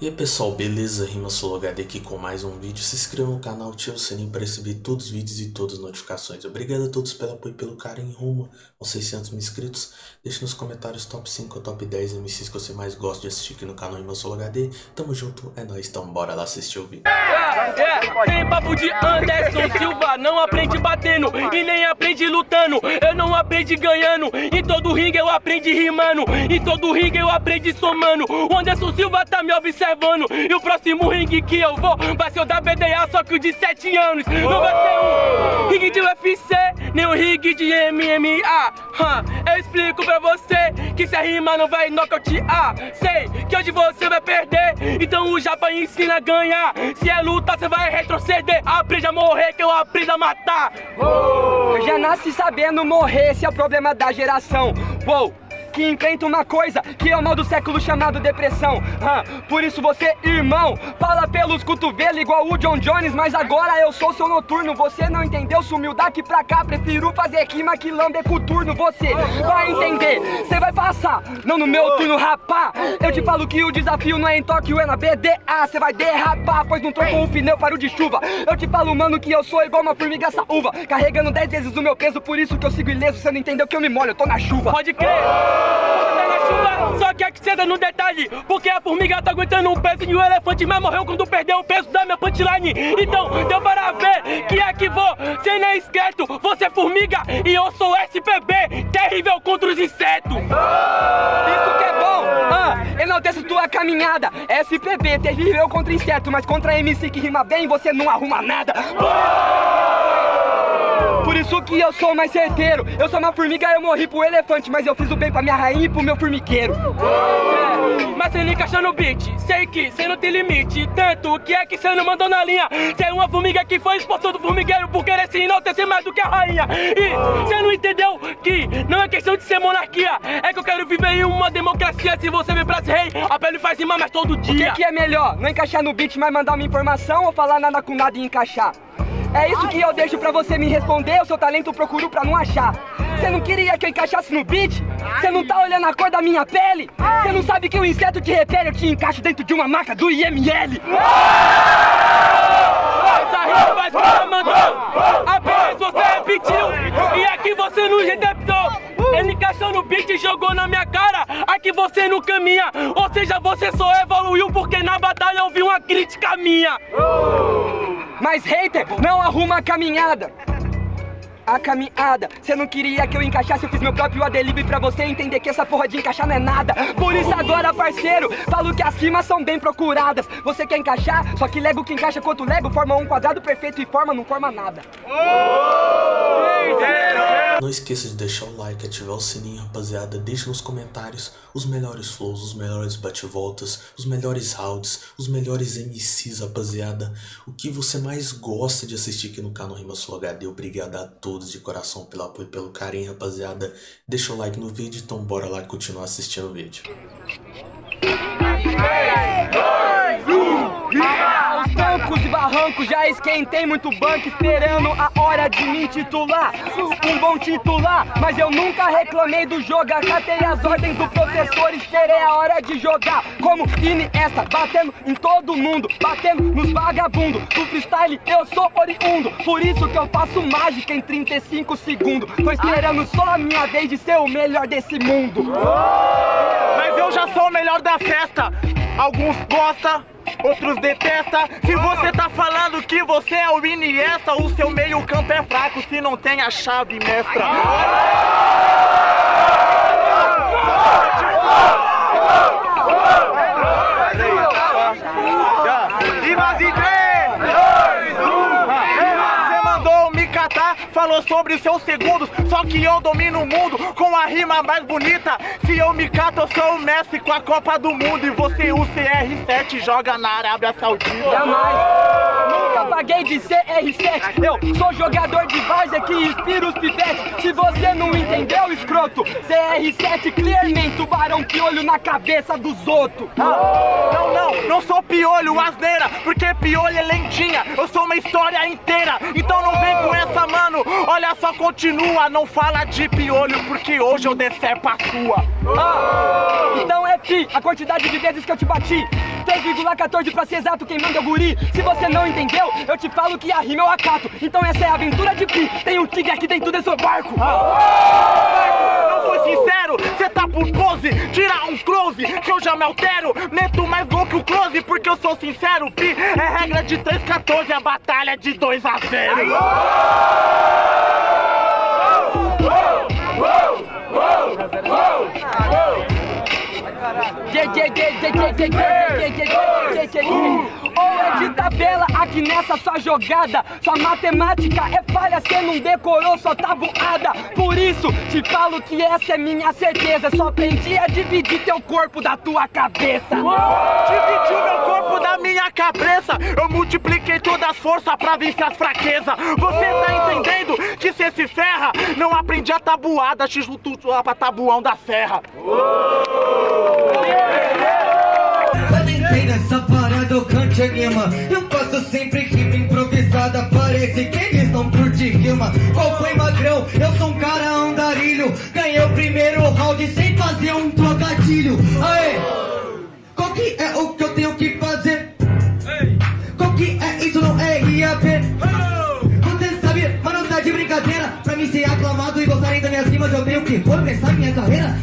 E aí pessoal, beleza? Rima HD aqui com mais um vídeo. Se inscreva no canal, ative o sininho para receber todos os vídeos e todas as notificações. Obrigado a todos pelo apoio e pelo carinho rumo aos 600 mil inscritos. Deixe nos comentários top 5 ou top 10 MCs que você mais gosta de assistir aqui no canal Rima HD. Tamo junto, é nóis, então bora lá assistir o vídeo. É, é, tem papo de Anderson Silva, não aprende batendo e nem aprende lutando. Eu não aprendi ganhando, em todo ringue eu aprendi rimando, em todo ringue eu aprendi somando. O Anderson Silva tá me observando. E o próximo ringue que eu vou vai ser o da BDA, só que o de 7 anos. Não vai ser um ringue de UFC, nem um ringue de MMA Eu explico pra você que se a rima não vai nocautear. Sei que hoje você vai perder, então o Japa ensina a ganhar. Se é luta, você vai retroceder. Aprende a morrer que eu aprendo a matar. Eu já nasci sabendo morrer, esse é o problema da geração. Uou que enfrenta uma coisa que é o mal do século chamado depressão. Ah, Por isso você, irmão, fala pelos cotovelos igual o John Jones Mas agora eu sou seu noturno, você não entendeu? Sumiu daqui pra cá, prefiro fazer rima que lamber coturno Você vai entender, você vai passar, não no meu turno rapá Eu te falo que o desafio não é em Tóquio, é na BDA Você vai derrapar, pois não trocou o pneu para o de chuva. Eu te falo, mano, que eu sou igual uma formiga saúva Carregando 10 vezes o meu peso, por isso que eu sigo ileso. Você não entendeu que eu me molho, eu tô na chuva. Pode crer! Só que é que no detalhe Porque a formiga tá aguentando um peso E o elefante mas morreu quando perdeu o peso da minha punchline. Então deu para ver que é que vou Sem nem esqueto, você é formiga E eu sou SPB, terrível contra os insetos. Isso que é bom, ah, enalteço tua caminhada. SPB, terrível contra inseto Mas contra MC que rima bem você não arruma nada por isso que eu sou mais certeiro. Eu sou uma formiga, eu morri pro elefante Mas eu fiz o bem pra minha rainha e pro meu formigueiro. É, Mas você encaixa no beat Sei que cê não tem limite. Tanto que é que cê não mandou na linha. Cê é uma formiga que foi expulsou do formigueiro Por querer se enaltecer mais do que a rainha. E cê não entendeu que não é questão de ser monarquia. É que eu quero viver em uma democracia. Se você vem pra ser rei, a pele faz rimar mais todo dia O que, que é melhor? Não encaixar no beat, mas mandar uma informação Ou falar nada com nada e encaixar? É isso que eu deixo pra você me responder, o seu talento eu procuro pra não achar. Você não queria que eu encaixasse no beat? Você não tá olhando a cor da minha pele? Você não sabe que o inseto te repele, eu te encaixo dentro de uma maca do IML. Essa rima vai ser mandou, apenas você repetiu, e aqui você não receptou. Ele encaixou no beat e jogou na minha cara Aqui você não caminha Ou seja, você só evoluiu porque na batalha eu vi uma crítica minha Mas hater, não arruma a caminhada. A caminhada. Você não queria que eu encaixasse, eu fiz meu próprio adelibe pra você entender que essa porra de encaixar não é nada. Por isso agora, parceiro, falo que as rimas são bem procuradas. Você quer encaixar, só que Lego que encaixa quanto Lego Forma um quadrado perfeito e forma não forma nada não esqueça de deixar o like, ativar o sininho, rapaziada. Deixe nos comentários os melhores flows, os melhores bate-voltas, os melhores rounds, os melhores MCs, rapaziada. O que você mais gosta de assistir aqui no canal Rima Sul HD. Obrigado a todos de coração pelo apoio e pelo carinho, rapaziada. Deixa o like no vídeo, então bora lá continuar assistindo o vídeo. 3, 2, 1, Bancos barrancos, já esquentei muito banco Esperando a hora de me titular. Um bom titular, mas eu nunca reclamei do jogo. Acatei as ordens do professor, esperei a hora de jogar. Como Iniesta, batendo em todo mundo Batendo nos vagabundos. Do freestyle eu sou oriundo Por isso que eu faço mágica em 35 segundos. Tô esperando só a minha vez de ser o melhor desse mundo. Mas eu já sou o melhor da festa. Alguns gostam outros detesta Se você tá falando que você é o Iniesta O seu meio campo é fraco se não tem a chave mestra sobre seus segundos Só que eu domino o mundo com a rima mais bonita. Se eu me cato, eu sou o Messi com a Copa do Mundo. E você, o CR7, joga na Arábia Saudita. Jamais paguei de CR7 Eu sou jogador de várzea que inspira os pivetes. Se você não entendeu, escroto CR7 clearmente, tubarão piolho na cabeça dos outros. Ah, Não, não, não sou piolho, asneira Porque piolho é lentinha. Eu sou uma história inteira Então não vem com essa, mano. Olha só, continua, não fala de piolho Porque hoje eu decepo a sua. Ah, Então é fi, a quantidade de vezes que eu te bati. 3,14 pra ser exato, quem manda é o guri. Se você não entendeu, eu te falo que a rima eu acato. Então essa é a aventura de Pi. Tem um tigre aqui dentro desse barco. Não foi sincero, cê tá por pose Tira um close, que eu já me altero Meto mais gol que o close, porque eu sou sincero Pi é regra de 3-14, a batalha é de 2 a 0 É de tabela aqui nessa sua jogada. Sua matemática é falha, cê não decorou sua tabuada Por isso te falo que essa é minha certeza. Só aprendi a dividir teu corpo da tua cabeça. Dividiu meu corpo da minha cabeça. Eu multipliquei todas as forças pra vencer as fraquezas. Você tá entendendo que cê se ferra? Não aprendi a tabuada, te junto pra tabuão da serra. Quando entrei nessa parada eu anima Eu faço sempre rima improvisada Parece que eles não curtem rima Qual foi magrão? Eu sou um cara andarilho Ganhei o primeiro round sem fazer um trocadilho Aê! Qual que é o que eu tenho que fazer? Qual que é isso não é IAP? Você sabe, mas não tá de brincadeira Pra mim ser aclamado e gostarem das minhas rimas Eu tenho que começar minha carreira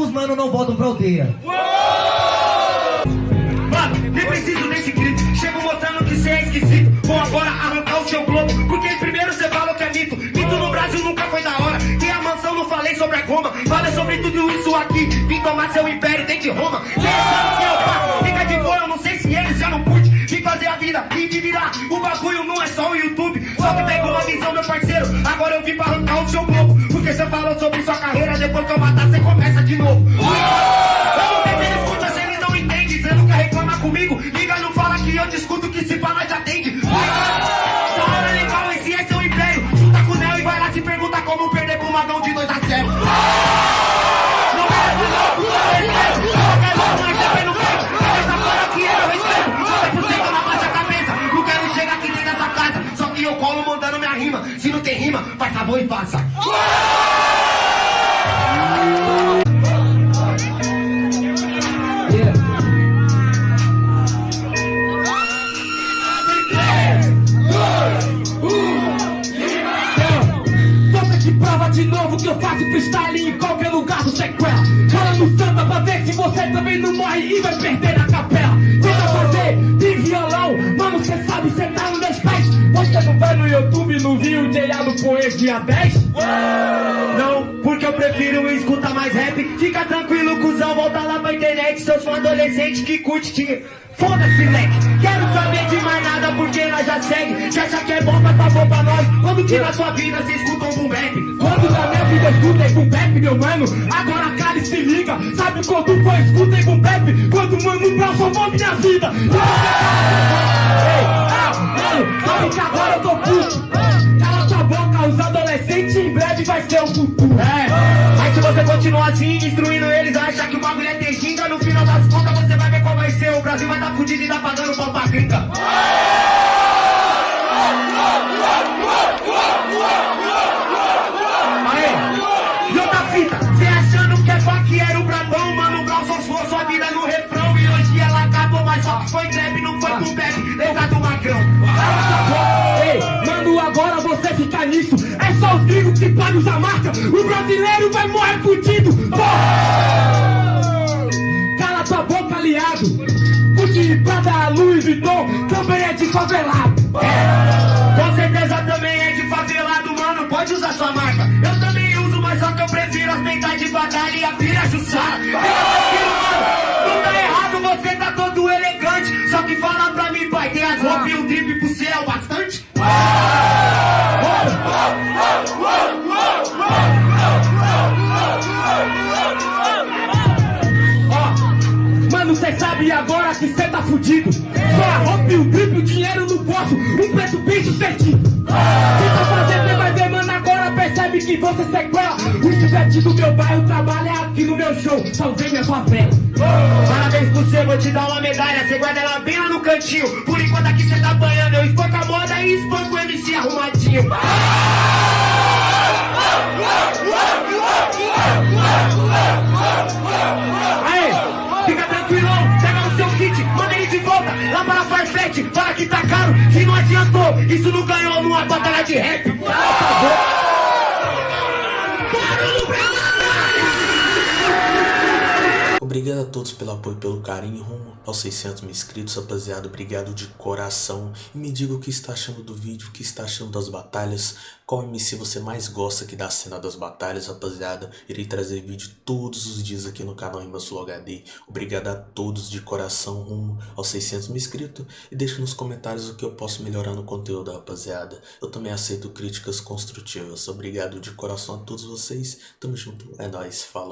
entendem porque alguns mano não voltam pra aldeia. Mano, nem preciso desse grito. Chego mostrando que cê é esquisito. Vou agora arrancar o seu globo Porque primeiro cê falou que é mito. Mito no Brasil nunca foi da hora. Tem a mansão, não falei sobre a goma. Falei sobre tudo isso aqui. Vim tomar seu império dentro de Roma. Cê sabe que é o pá Fica de boa, eu não sei se eles já não curte. Vim fazer a vida e te virar. O bagulho não é só o YouTube. Só que pegou a visão, meu parceiro. Agora eu vim pra arrancar o seu globo Porque cê falou sobre sua carreira Depois que eu matar, cê começa de novo. Eu não tenho eles escuta, cê eles não entende. Cê nunca reclama comigo? Liga, não fala que eu discuto Que se fala já atende. Da hora legal, esse é seu império Junta com o Neo e vai lá se pergunta Como perder pro Magão de 2 a 0 Não é de novo, não é respeito Qualquer louco, mas também não quero Essa fora aqui é meu respeito. 90% na baixa cabeça. Não quero chegar aqui dentro dessa casa. Só que eu colo mandando minha rima. Se não tem rima, faz favor e faça freestyle em qualquer lugar do sequela. Fala no samba pra ver se você também não morre e vai perder na capela. Tenta fazer de violão, mano, cê sabe, cê tá nos meus pés. Você não vai no YouTube e não viu o J.A. no Poesia 10? Não, porque eu prefiro escutar mais rap Fica tranquilo, pra internet Seus fãs adolescentes que curte te... Foda-se, leque, quero saber de mais nada porque nós já segue Se acha que é bom, faz favor pra nós Quando que na sua vida cê escuta um boom Quando na minha vida escutei boom bap, meu mano Agora cara e se liga Sabe quando foi escutei boom bap? Quando mano Brown salvou minha vida Ei, ah, mano, sabe que agora eu tô puto Cala tua boca, os adolescentes em breve vai ser o futuro É, mas se você continuar assim, destruindo eles Acha que o bagulho é Brasil vai tá e pagando pau pra gringa Aê, e outra fita? Cê achando que é vaqueiro brabão Mano, Brown só sua vida no refrão. E hoje ela acabou, mas só foi greve Não foi com bebe, lembra do magrão. Ei, mano, agora você fica nisso. É só os gringos que podem usar marca. O brasileiro vai morrer fudido. Porra! Cala tua boca, aliado Prada, Louis Vuitton Também é de favelado. Com certeza também é de favelado, mano, pode usar sua marca. Eu também uso, mas só que eu prefiro as de batalha e a pira jussara Não tá errado, você tá todo elegante. Só que fala pra mim, pai, tem as roupas e o drip pro céu é bastante? Que cê tá fudido Só a roupa e o drip, o dinheiro no bolso Um preto bem sucedido Tenta fazer, cê vai ver, mano, agora percebe que você sequela O chivete do meu bairro trabalha aqui no meu show Salvei minha favela. Parabéns por você, vou te dar uma medalha Você guarda ela bem lá no cantinho. Por enquanto aqui você tá banhando Eu espanco a moda e espanco o MC arrumadinho. Aí, lá para Farfetch, fala que tá caro, que não adiantou, isso não ganhou numa batalha de rap. Cala tua Obrigado a todos pelo apoio e pelo carinho rumo aos 600 mil inscritos, rapaziada. Obrigado de coração. E me diga o que está achando do vídeo, o que está achando das batalhas. Qual MC você mais gosta aqui da cena das batalhas, rapaziada. Irei trazer vídeo todos os dias aqui no canal Sul HD. Obrigado a todos de coração rumo aos 600 mil inscritos. E deixe nos comentários o que eu posso melhorar no conteúdo, rapaziada. Eu também aceito críticas construtivas. Obrigado de coração a todos vocês. Tamo junto. É nóis. Falou.